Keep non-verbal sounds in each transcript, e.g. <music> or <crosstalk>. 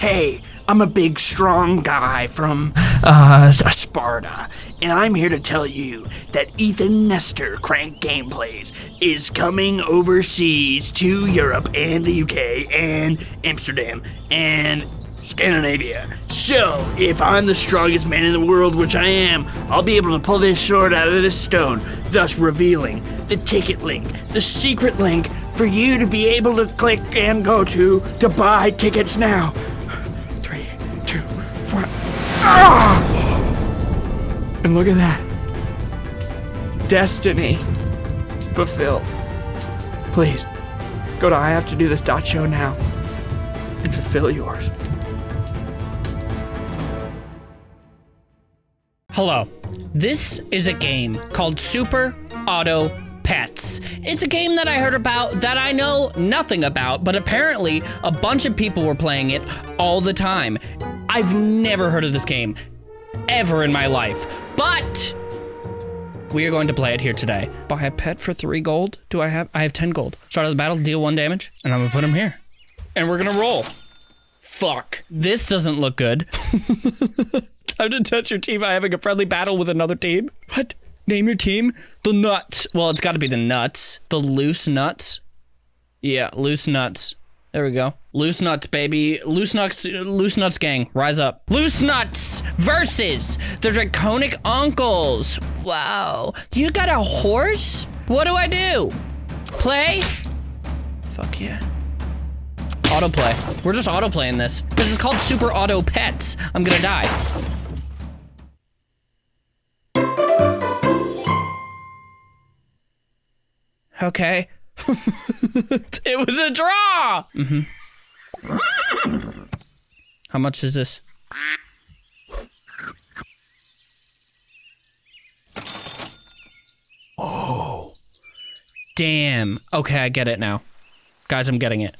Hey, I'm a big, strong guy from uh, Sparta, and I'm here to tell you that Ethan Nestor Crank Gameplays is coming overseas to Europe and the UK and Amsterdam and Scandinavia. So, if I'm the strongest man in the world, which I am, I'll be able to pull this sword out of this stone, thus revealing the ticket link, the secret link for you to be able to click and go to to buy tickets now. And look at that. Destiny fulfilled. Please, go to I have to do this dot show now and fulfill yours. Hello. This is a game called Super Auto Pets. It's a game that I heard about that I know nothing about, but apparently a bunch of people were playing it all the time. I've never heard of this game ever in my life, but we are going to play it here today. Buy a pet for three gold. Do I have? I have 10 gold. Start of the battle, deal one damage, and I'm gonna put him here. And we're gonna roll. Fuck. This doesn't look good. <laughs> Time to test your team by having a friendly battle with another team. What? Name your team? The Nuts. Well, it's got to be the Nuts. The Loose Nuts. Yeah, Loose Nuts. There we go. Loose Nuts, baby. Loose Nuts, Loose Nuts gang, rise up. Loose Nuts versus the Draconic Uncles. Wow. You got a horse? What do I do? Play? Fuck yeah. Autoplay. We're just autoplaying this. This is called Super Auto Pets. I'm gonna die. Okay. <laughs> it was a draw! Mm-hmm. How much is this? Oh. Damn. Okay, I get it now. Guys, I'm getting it.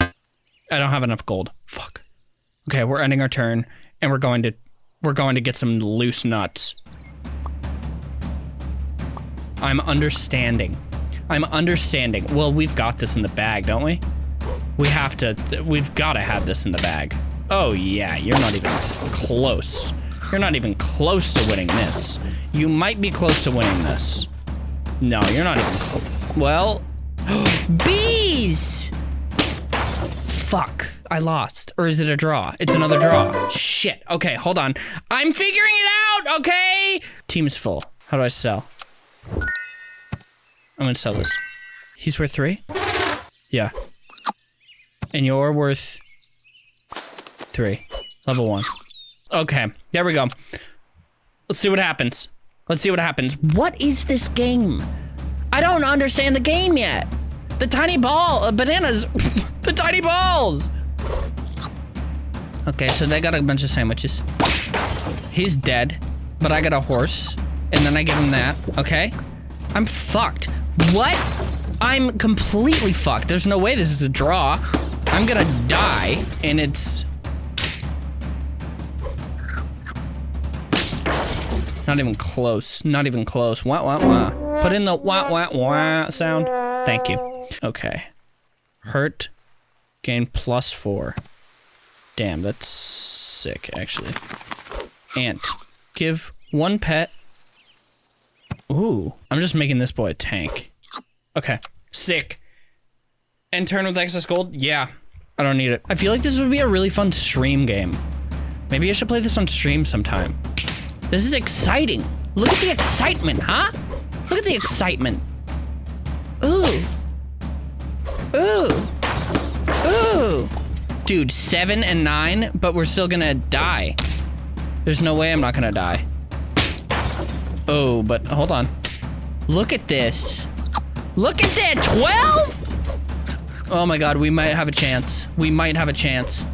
I don't have enough gold. Fuck. Okay, we're ending our turn, and we're going to we're going to get some loose nuts. I'm understanding. I'm understanding. Well, we've got this in the bag, don't we? We have to, we've got to have this in the bag. Oh yeah, you're not even close. You're not even close to winning this. You might be close to winning this. No, you're not even close. Well, <gasps> bees! Fuck, I lost. Or is it a draw? It's another draw. Shit, okay, hold on. I'm figuring it out, okay? Team's full. How do I sell? I'm gonna sell this. He's worth three? Yeah. And you're worth three. Level one. Okay, there we go. Let's see what happens. Let's see what happens. What is this game? I don't understand the game yet. The tiny ball, uh, bananas, <laughs> the tiny balls. Okay, so they got a bunch of sandwiches. He's dead, but I got a horse, and then I give him that, okay? I'm fucked. What? I'm completely fucked. There's no way this is a draw. I'm gonna die, and it's... Not even close. Not even close. Wah, wah, wah. Put in the wah, wah, wah sound. Thank you. Okay. Hurt. Gain plus four. Damn, that's sick, actually. Ant. Give one pet Ooh, I'm just making this boy a tank. Okay, sick. And turn with excess gold? Yeah, I don't need it. I feel like this would be a really fun stream game. Maybe I should play this on stream sometime. This is exciting. Look at the excitement, huh? Look at the excitement. Ooh. Ooh. Ooh. Dude, seven and nine, but we're still gonna die. There's no way I'm not gonna die. Oh, but hold on. Look at this. Look at that, 12? Oh my god, we might have a chance. We might have a chance.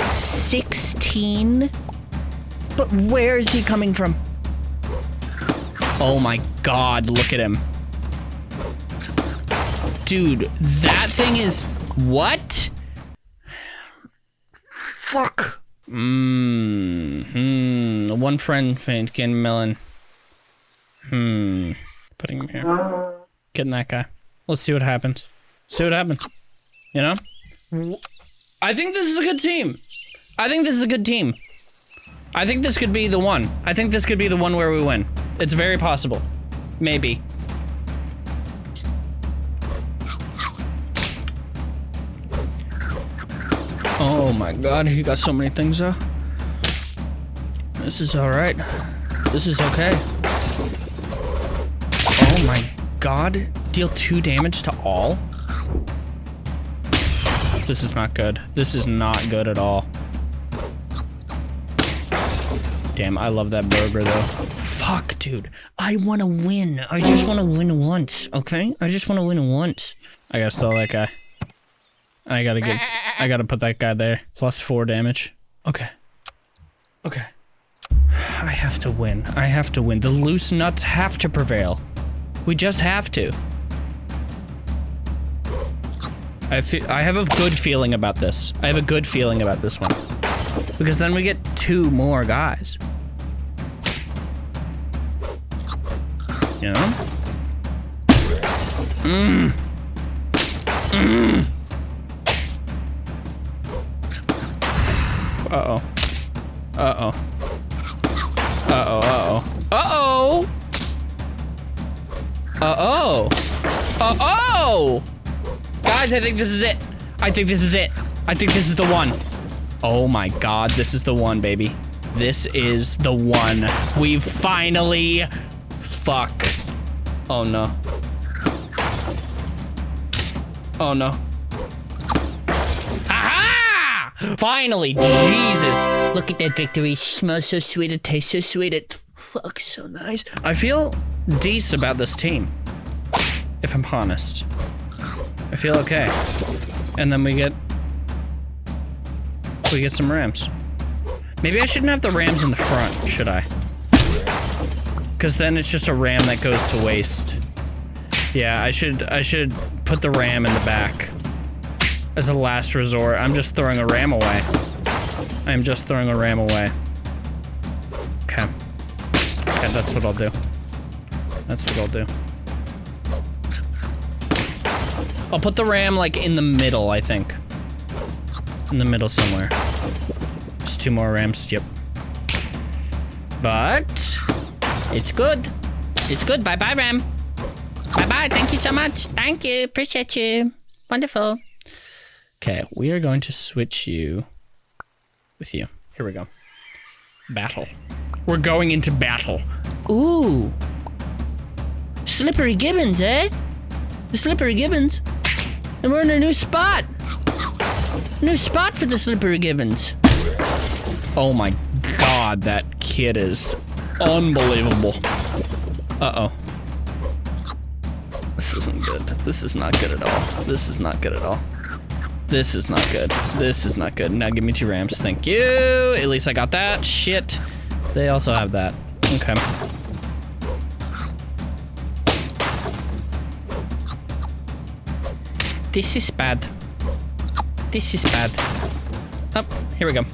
16? But where is he coming from? Oh my god, look at him. Dude, that thing is... What? Fuck. Mmm. Hmm. One friend faint. Gain melon. Hmm. Putting him here. Getting that guy. Let's see what happens. See what happens. You know? I think this is a good team. I think this is a good team. I think this could be the one. I think this could be the one where we win. It's very possible. Maybe. Oh my god, he got so many things though. This is alright. This is okay. Oh my god. Deal two damage to all? This is not good. This is not good at all. Damn, I love that burger though. Fuck, dude. I want to win. I just want to win once, okay? I just want to win once. I gotta sell that guy. I gotta get. I gotta put that guy there. Plus four damage. Okay. Okay. I have to win. I have to win. The loose nuts have to prevail. We just have to. I feel. I have a good feeling about this. I have a good feeling about this one. Because then we get two more guys. You know? Mmm. Mmm. Uh-oh. Uh-oh. Uh-oh, uh-oh. Uh-oh! Uh-oh! Uh-oh! Guys, I think this is it. I think this is it. I think this is the one. Oh my god, this is the one, baby. This is the one. We've finally... Fuck. Oh no. Oh no. Finally, Jesus. Look at that victory. Smells so sweet. It tastes so sweet. It fucks so nice. I feel decent about this team. If I'm honest. I feel okay. And then we get... We get some rams. Maybe I shouldn't have the rams in the front, should I? Because then it's just a ram that goes to waste. Yeah, I should I should put the ram in the back. As a last resort. I'm just throwing a ram away. I'm just throwing a ram away. Okay. Okay, that's what I'll do. That's what I'll do. I'll put the ram, like, in the middle, I think. In the middle somewhere. Just two more rams, yep. But... It's good. It's good. Bye-bye, ram. Bye-bye. Thank you so much. Thank you. Appreciate you. Wonderful. Okay, we are going to switch you with you. Here we go. Battle. We're going into battle. Ooh. Slippery Gibbons, eh? The Slippery Gibbons. And we're in a new spot. New spot for the Slippery Gibbons. Oh my god, that kid is unbelievable. Uh-oh. This isn't good. This is not good at all. This is not good at all. This is not good. This is not good. Now give me two rams. Thank you. At least I got that. Shit. They also have that. Okay. This is bad. This is bad. Oh, here we go.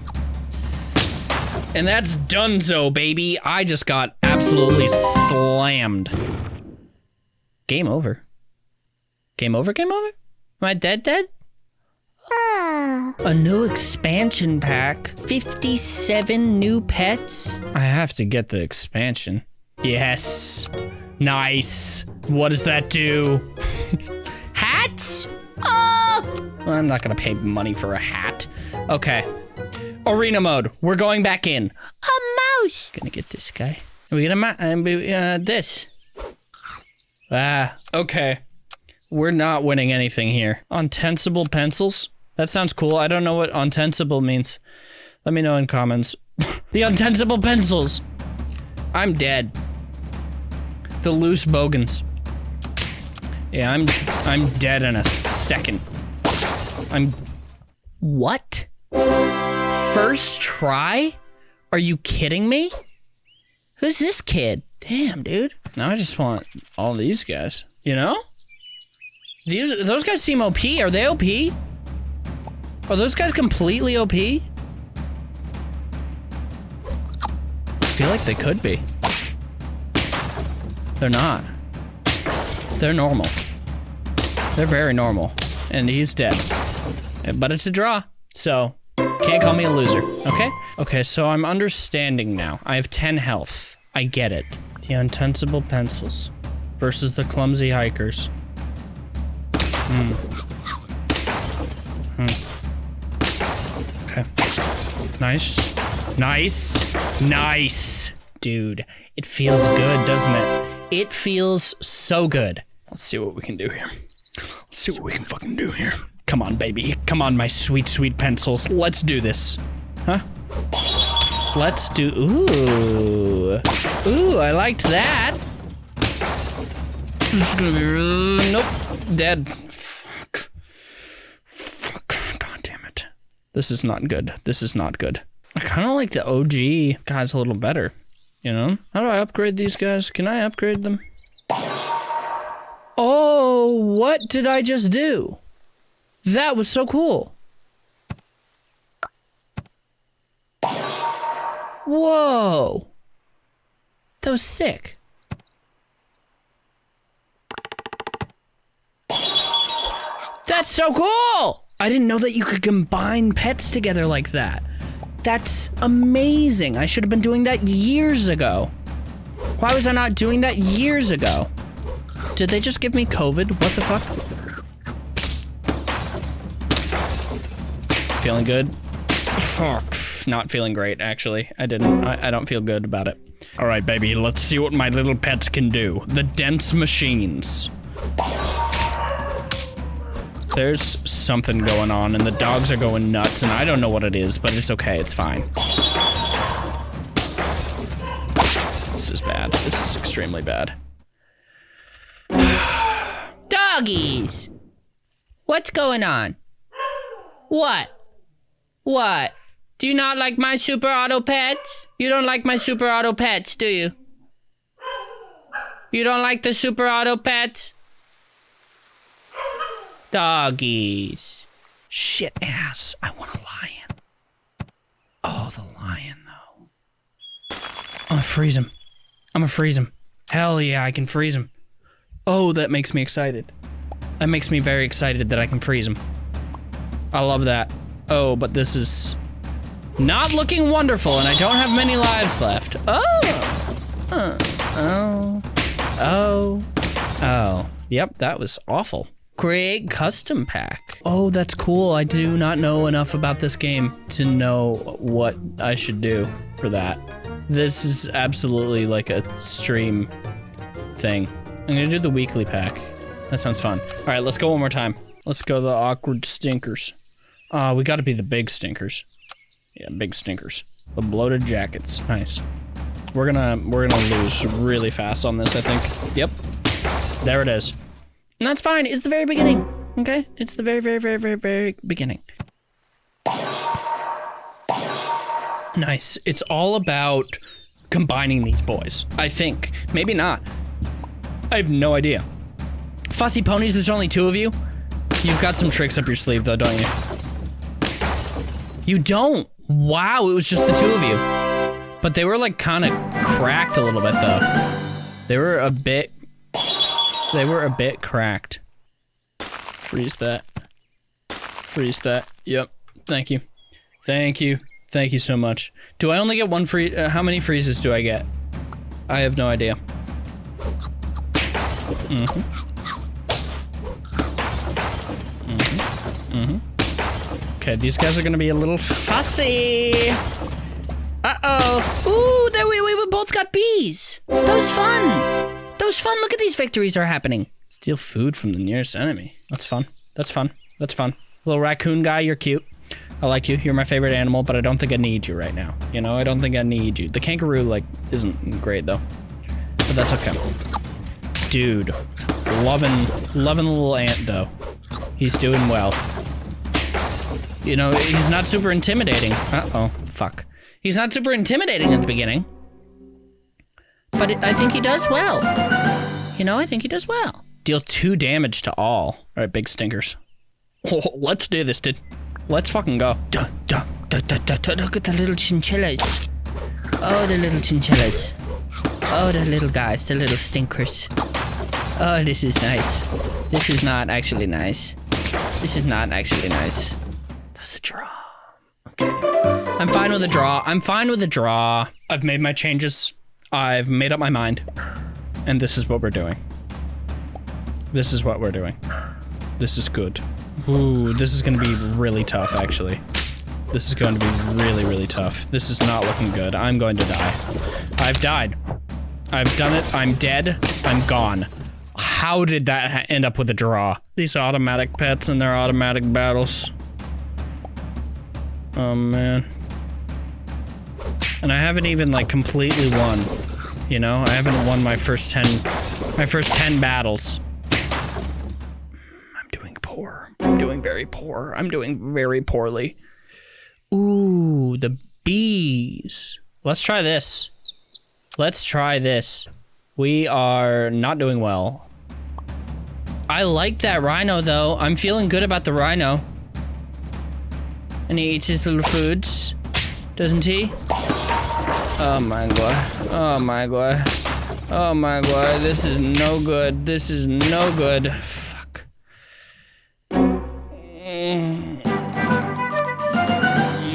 And that's donezo, baby. I just got absolutely slammed. Game over. Game over, game over? Am I dead, dead? A new expansion pack. 57 new pets. I have to get the expansion. Yes. Nice. What does that do? <laughs> Hats? Oh! Well, I'm not gonna pay money for a hat. Okay. Arena mode. We're going back in. A mouse. Gonna get this guy. We get a mouse. Uh, this. Ah. Okay. We're not winning anything here. Untensible pencils. That sounds cool. I don't know what untensible means. Let me know in comments. <laughs> the untensible pencils. I'm dead. The loose bogans. Yeah, I'm I'm dead in a second. I'm What? First try? Are you kidding me? Who's this kid? Damn, dude. Now I just want all these guys. You know? These those guys seem OP. Are they OP? Are those guys completely OP? I feel like they could be. They're not. They're normal. They're very normal. And he's dead. But it's a draw. So, can't call me a loser, okay? Okay, so I'm understanding now. I have 10 health. I get it. The untensible pencils versus the clumsy hikers. Hmm. Hmm. Nice. Nice. Nice. Dude, it feels good, doesn't it? It feels so good. Let's see what we can do here. Let's see what we can fucking do here. Come on, baby. Come on, my sweet, sweet pencils. Let's do this. Huh? Let's do. Ooh. Ooh, I liked that. This is gonna be really. Nope. Dead. Fuck. Fuck. God damn it. This is not good. This is not good. I kind of like the OG guys a little better. You know? How do I upgrade these guys? Can I upgrade them? Oh, what did I just do? That was so cool. Whoa. That was sick. That's so cool! I didn't know that you could combine pets together like that. That's amazing. I should have been doing that years ago. Why was I not doing that years ago? Did they just give me COVID? What the fuck? Feeling good? Fuck. <laughs> Not feeling great, actually. I didn't. I, I don't feel good about it. All right, baby. Let's see what my little pets can do. The dense machines. There's something going on, and the dogs are going nuts, and I don't know what it is, but it's okay. It's fine. This is bad. This is extremely bad. <sighs> Doggies! What's going on? What? What? Do you not like my super auto pets? You don't like my super auto pets, do you? You don't like the super auto pets? Doggies. Shit ass. I want a lion. Oh, the lion, though. I'm gonna freeze him. I'm gonna freeze him. Hell yeah, I can freeze him. Oh, that makes me excited. That makes me very excited that I can freeze him. I love that. Oh, but this is not looking wonderful, and I don't have many lives left. Oh. Uh, oh. Oh. Oh. Yep, that was awful. Create custom pack. Oh, that's cool. I do not know enough about this game to know what I should do for that. This is absolutely like a stream thing. I'm gonna do the weekly pack. That sounds fun. All right, let's go one more time. Let's go the awkward stinkers. Uh, we gotta be the big stinkers. Yeah, big stinkers. The bloated jackets. Nice. We're gonna we're gonna lose really fast on this, I think. Yep. There it is. And that's fine. It's the very beginning. Okay? It's the very, very, very, very, very beginning. Nice. It's all about combining these boys. I think. Maybe not. I have no idea. Fussy ponies, there's only two of you. You've got some tricks up your sleeve though, don't you? You don't. Wow, it was just the two of you. But they were like kind of cracked a little bit though. They were a bit, they were a bit cracked. Freeze that. Freeze that. Yep. Thank you. Thank you. Thank you so much. Do I only get one free? Uh, how many freezes do I get? I have no idea. Mm-hmm. Mm-hmm. Mm-hmm. Okay, these guys are gonna be a little fussy. Uh-oh. Ooh, there we, we both got bees. That was fun. That was fun. Look at these victories are happening. Steal food from the nearest enemy. That's fun. That's fun. That's fun. Little raccoon guy, you're cute. I like you. You're my favorite animal, but I don't think I need you right now. You know, I don't think I need you. The kangaroo, like, isn't great, though. But that's okay. Dude. Loving, loving the little ant, though. He's doing well. You know, he's not super intimidating. Uh-oh. Fuck. He's not super intimidating at the beginning. But it, I think he does well. You know, I think he does well. Deal two damage to all. All right, big stinkers. Oh, let's do this, dude. Let's fucking go. Look at the little chinchillas. Oh, the little chinchillas. Oh, the little guys, the little stinkers. Oh, this is nice. This is not actually nice. This is not actually nice. That was a draw. Okay. I'm fine with a draw. I'm fine with a draw. I've made my changes. I've made up my mind. And this is what we're doing. This is what we're doing. This is good. Ooh, this is gonna be really tough, actually. This is going to be really, really tough. This is not looking good. I'm going to die. I've died. I've done it. I'm dead. I'm gone. How did that end up with a draw? These automatic pets and their automatic battles. Oh, man. And I haven't even, like, completely won. You know? I haven't won my first 10... My first 10 battles. I'm doing poor. I'm doing very poor. I'm doing very poorly. Ooh, the bees. Let's try this. Let's try this. We are not doing well. I like that rhino, though. I'm feeling good about the rhino. And he eats his little foods, doesn't he? Oh my god. Oh my god. Oh my god. This is no good. This is no good. Fuck.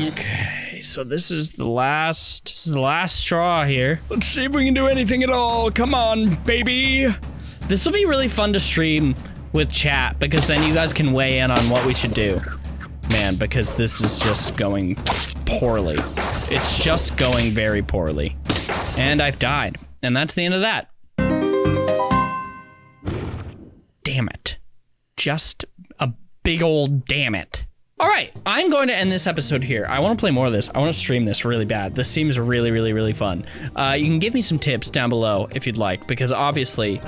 Okay, so this is the last, this is the last straw here. Let's see if we can do anything at all. Come on, baby. This will be really fun to stream with chat because then you guys can weigh in on what we should do. Man, because this is just going poorly. It's just going very poorly. And I've died. And that's the end of that. Damn it. Just a big old damn it. All right, I'm going to end this episode here. I want to play more of this. I want to stream this really bad. This seems really, really, really fun. Uh, you can give me some tips down below if you'd like, because obviously,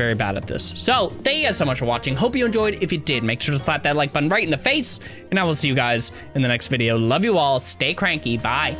very bad at this. So, thank you guys so much for watching. Hope you enjoyed. If you did, make sure to slap that like button right in the face, and I will see you guys in the next video. Love you all. Stay cranky. Bye.